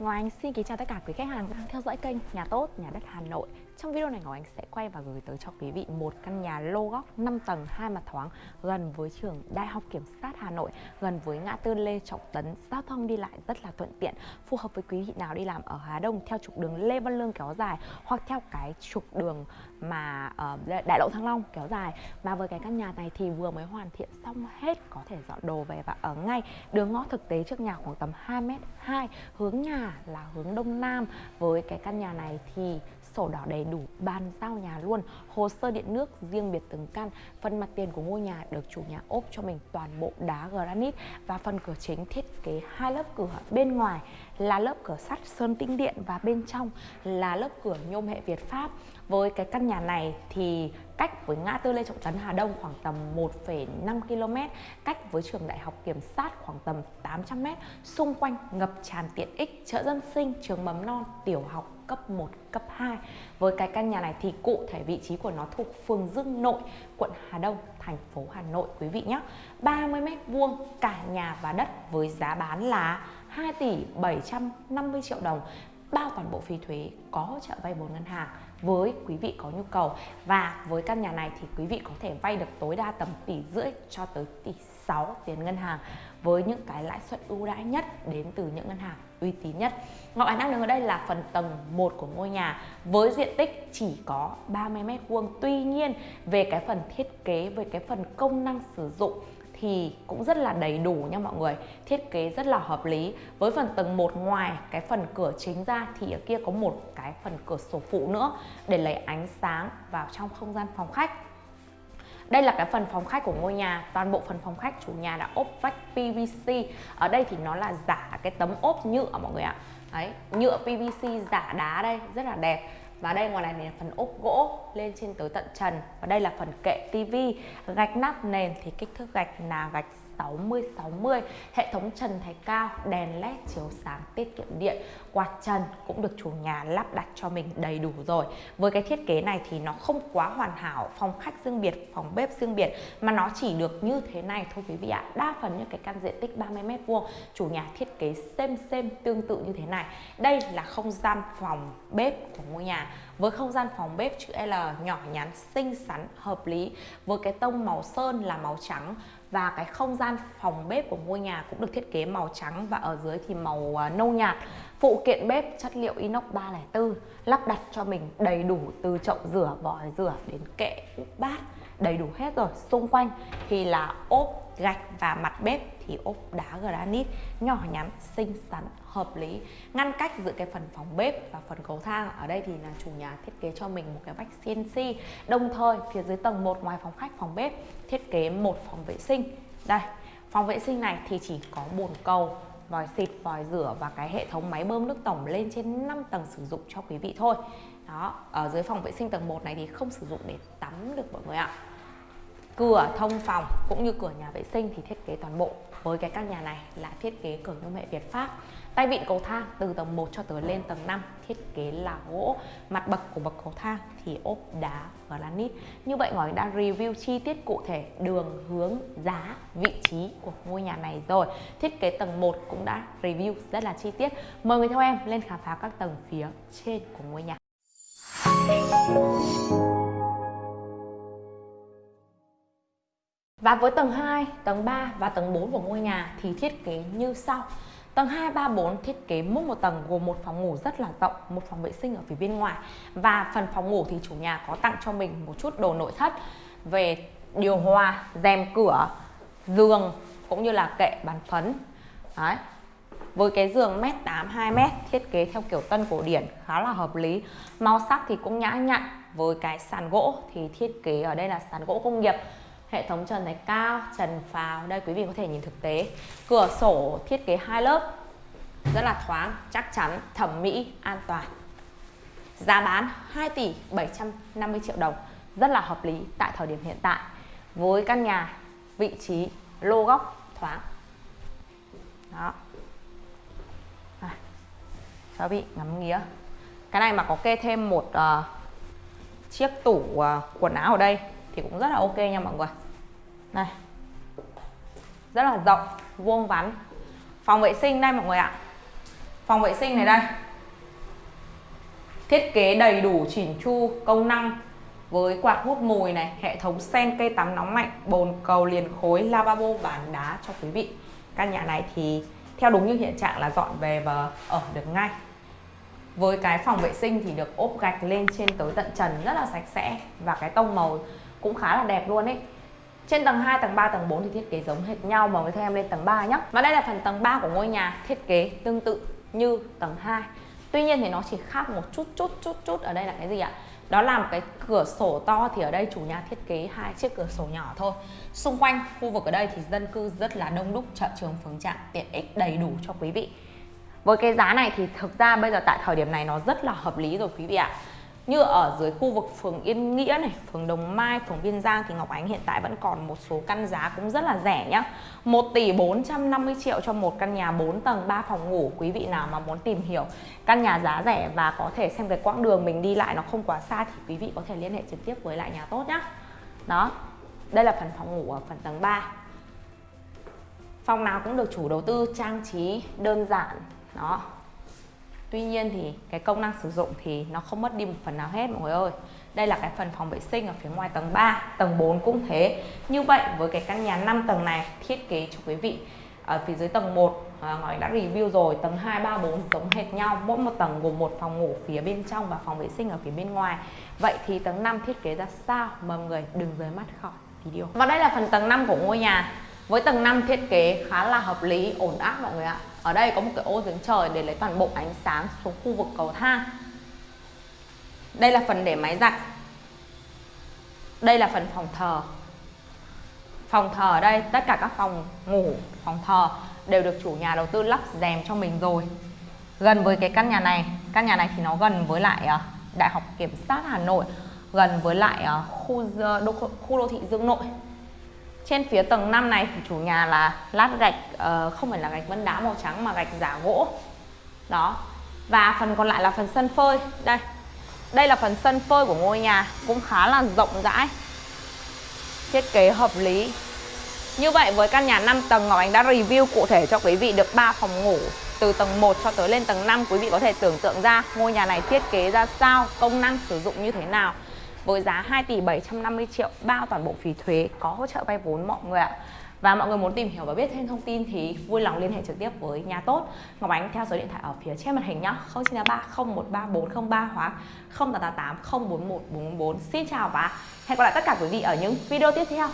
Ngọc Anh xin kính chào tất cả quý khách hàng đang theo dõi kênh Nhà Tốt, Nhà Đất Hà Nội. Trong video này Ngọc Anh sẽ quay và gửi tới cho quý vị một căn nhà lô góc 5 tầng, hai mặt thoáng gần với trường Đại học Kiểm sát Hà Nội gần với ngã tư Lê Trọng Tấn, giao thông đi lại rất là thuận tiện phù hợp với quý vị nào đi làm ở Hà Đông theo trục đường Lê Văn Lương kéo dài hoặc theo cái trục đường mà uh, Đại lộ Thăng Long kéo dài. Mà với cái căn nhà này thì vừa mới hoàn thiện xong hết có thể dọn đồ về và ở ngay. Đường ngõ thực tế trước nhà khoảng tầm 2 m 2 hướng nhà là hướng đông nam. Với cái căn nhà này thì sổ đỏ đầy đủ, bàn giao nhà luôn, hồ sơ điện nước riêng biệt từng căn. Phần mặt tiền của ngôi nhà được chủ nhà ốp cho mình toàn bộ đá granite và phần cửa chính thiết kế hai lớp cửa bên ngoài là lớp cửa sắt sơn tĩnh điện và bên trong là lớp cửa nhôm hệ Việt Pháp. Với cái căn nhà này thì cách với ngã tư Lê Trọng Tấn Hà Đông khoảng tầm 1,5 km, cách với trường đại học kiểm sát khoảng tầm 800 m, xung quanh ngập tràn tiện ích, chợ dân sinh, trường mầm non, tiểu học cấp 1, cấp 2. Với cái căn nhà này thì cụ thể vị trí của nó thuộc phường Dương Nội, quận Hà Đông, thành phố Hà Nội quý vị nhé. 30 m vuông cả nhà và đất với giá bán là 2 tỷ 750 triệu đồng bao toàn bộ phí thuế có hỗ trợ vay vốn ngân hàng với quý vị có nhu cầu và với căn nhà này thì quý vị có thể vay được tối đa tầm tỷ rưỡi cho tới tỷ 6 tiền ngân hàng với những cái lãi suất ưu đãi nhất đến từ những ngân hàng uy tín nhất. Ngọc Ánh đang đứng ở đây là phần tầng 1 của ngôi nhà với diện tích chỉ có 30 m vuông. Tuy nhiên về cái phần thiết kế, về cái phần công năng sử dụng thì cũng rất là đầy đủ nha mọi người thiết kế rất là hợp lý với phần tầng 1 ngoài cái phần cửa chính ra thì ở kia có một cái phần cửa sổ phụ nữa để lấy ánh sáng vào trong không gian phòng khách đây là cái phần phòng khách của ngôi nhà, toàn bộ phần phòng khách chủ nhà đã ốp vách PVC ở đây thì nó là giả cái tấm ốp nhựa mọi người ạ. Đấy, nhựa PVC giả đá đây, rất là đẹp. Và đây ngoài này là phần ốp gỗ lên trên tới tận trần. Và đây là phần kệ tivi gạch nắp nền thì kích thước gạch là gạch 60 60 hệ thống trần thái cao đèn led chiếu sáng tiết kiệm điện quạt trần cũng được chủ nhà lắp đặt cho mình đầy đủ rồi với cái thiết kế này thì nó không quá hoàn hảo phòng khách riêng biệt phòng bếp riêng biệt mà nó chỉ được như thế này thôi quý vị ạ đa phần những cái căn diện tích 30 mét vuông chủ nhà thiết kế xem xem tương tự như thế này đây là không gian phòng bếp của ngôi nhà với không gian phòng bếp chữ L nhỏ nhắn xinh xắn hợp lý với cái tông màu sơn là màu trắng và cái không gian phòng bếp của ngôi nhà cũng được thiết kế màu trắng và ở dưới thì màu à, nâu nhạt. Phụ kiện bếp chất liệu inox 304 lắp đặt cho mình đầy đủ từ chậu rửa, vòi rửa đến kệ úp bát, đầy đủ hết rồi. Xung quanh thì là ốp, gạch và mặt bếp thì ốp đá granite nhỏ nhắn xinh xắn hợp lý. Ngăn cách giữa cái phần phòng bếp và phần cầu thang ở đây thì là chủ nhà thiết kế cho mình một cái vách CNC đồng thời phía dưới tầng 1 ngoài phòng khách phòng bếp thiết kế một phòng vệ sinh. Đây phòng vệ sinh này thì chỉ có bồn cầu vòi xịt, vòi rửa và cái hệ thống máy bơm nước tổng lên trên 5 tầng sử dụng cho quý vị thôi. Đó ở dưới phòng vệ sinh tầng 1 này thì không sử dụng để tắm được mọi người ạ. Cửa thông phòng cũng như cửa nhà vệ sinh thì thiết kế toàn bộ với cái căn nhà này là thiết kế cửa nhôm hệ Việt Pháp. Tay vịn cầu thang từ tầng 1 cho tới lên tầng 5 thiết kế là gỗ. Mặt bậc của bậc cầu thang thì ốp đá granite như vậy ngói đã review chi tiết cụ thể đường hướng, giá, vị trí của ngôi nhà này rồi. Thiết kế tầng 1 cũng đã review rất là chi tiết. Mời người theo em lên khám phá các tầng phía trên của ngôi nhà. Và với tầng 2, tầng 3 và tầng 4 của ngôi nhà thì thiết kế như sau. Tầng 2, 3, 4 thiết kế mỗi một tầng gồm một phòng ngủ rất là rộng, một phòng vệ sinh ở phía bên ngoài. Và phần phòng ngủ thì chủ nhà có tặng cho mình một chút đồ nội thất về điều hòa, rèm cửa, giường cũng như là kệ bàn phấn. Đấy. Với cái giường mét 8 2 m thiết kế theo kiểu tân cổ điển khá là hợp lý. Màu sắc thì cũng nhã nhặn với cái sàn gỗ thì thiết kế ở đây là sàn gỗ công nghiệp hệ thống trần này cao trần phào. Đây quý vị có thể nhìn thực tế. Cửa sổ thiết kế hai lớp rất là thoáng chắc chắn thẩm mỹ an toàn. Giá bán 2 tỷ 750 triệu đồng rất là hợp lý tại thời điểm hiện tại. Với căn nhà vị trí lô góc thoáng. Đó. À, cho vị ngắm nghía. Cái này mà có kê thêm một uh, chiếc tủ uh, quần áo ở đây thì cũng rất là ok nha mọi người này, rất là rộng, vuông vắn. Phòng vệ sinh đây mọi người ạ. Phòng vệ sinh này đây. Thiết kế đầy đủ chỉnh chu, công năng với quạt hút mùi này, hệ thống sen cây tắm nóng lạnh bồn cầu liền khối lavabo bàn đá cho quý vị. Căn nhà này thì theo đúng như hiện trạng là dọn về và ở được ngay. Với cái phòng vệ sinh thì được ốp gạch lên trên tới tận trần rất là sạch sẽ và cái tông màu cũng khá là đẹp luôn ấy trên tầng 2, tầng 3, tầng 4 thì thiết kế giống hệt nhau mà với theo em lên tầng 3 nhé Và đây là phần tầng 3 của ngôi nhà thiết kế tương tự như tầng 2 Tuy nhiên thì nó chỉ khác một chút chút chút chút ở đây là cái gì ạ? Đó là một cái cửa sổ to thì ở đây chủ nhà thiết kế hai chiếc cửa sổ nhỏ thôi. Xung quanh khu vực ở đây thì dân cư rất là đông đúc chợ trường phường trạm tiện ích đầy đủ cho quý vị. Với cái giá này thì thực ra bây giờ tại thời điểm này nó rất là hợp lý rồi quý vị ạ như ở dưới khu vực phường Yên Nghĩa này, phường Đồng Mai, phường Biên Giang thì Ngọc Ánh hiện tại vẫn còn một số căn giá cũng rất là rẻ nhá. 1 tỷ 450 triệu cho một căn nhà 4 tầng 3 phòng ngủ. Quý vị nào mà muốn tìm hiểu căn nhà giá rẻ và có thể xem cái quãng đường mình đi lại nó không quá xa thì quý vị có thể liên hệ trực tiếp với lại nhà tốt nhá. Đó. Đây là phần phòng ngủ ở phần tầng 3. Phòng nào cũng được chủ đầu tư trang trí đơn giản. Đó, Tuy nhiên thì cái công năng sử dụng thì nó không mất đi một phần nào hết mọi người ơi. Đây là cái phần phòng vệ sinh ở phía ngoài tầng 3 Tầng 4 cũng thế. Như vậy với cái căn nhà 5 tầng này thiết kế cho quý vị ở phía dưới tầng 1 à, Ngọc đã review rồi tầng 2, 3, 4 giống hệt nhau. Mỗi một tầng gồm một phòng ngủ phía bên trong và phòng vệ sinh ở phía bên ngoài. Vậy thì tầng 5 thiết kế ra sao? Mọi người đừng rời mắt khỏi video. Và đây là phần tầng 5 của ngôi nhà với tầng 5 thiết kế khá là hợp lý ổn áp mọi người ạ. Ở đây có một cái ô giếng trời để lấy toàn bộ ánh sáng xuống khu vực cầu thang. Đây là phần để máy giặt. Đây là phần phòng thờ. Phòng thờ ở đây tất cả các phòng ngủ phòng thờ đều được chủ nhà đầu tư lắp rèm cho mình rồi. Gần với cái căn nhà này căn nhà này thì nó gần với lại ờ, đại học kiểm sát hà nội gần với lại ờ, khu đô, khu đô thị dương nội trên phía tầng 5 này chủ nhà là lát gạch uh, không phải là gạch vân đá màu trắng mà gạch giả gỗ. Đó. Và phần còn lại là phần sân phơi. Đây. Đây là phần sân phơi của ngôi nhà cũng khá là rộng rãi. Thiết kế hợp lý. Như vậy với căn nhà 5 tầng Ngọc Ánh đã review cụ thể cho quý vị được 3 phòng ngủ từ tầng 1 cho tới lên tầng 5 quý vị có thể tưởng tượng ra ngôi nhà này thiết kế ra sao, công năng sử dụng như thế nào với giá 2 tỷ 750 triệu, bao toàn bộ phí thuế có hỗ trợ vay vốn mọi người ạ. Và mọi người muốn tìm hiểu và biết thêm thông tin thì vui lòng liên hệ trực tiếp với nhà tốt. Ngọc Ánh theo số điện thoại ở phía trên màn hình nhá. 0983 013403 hoặc 0888 041 444 Xin chào và hẹn gặp lại tất cả quý vị ở những video tiếp theo.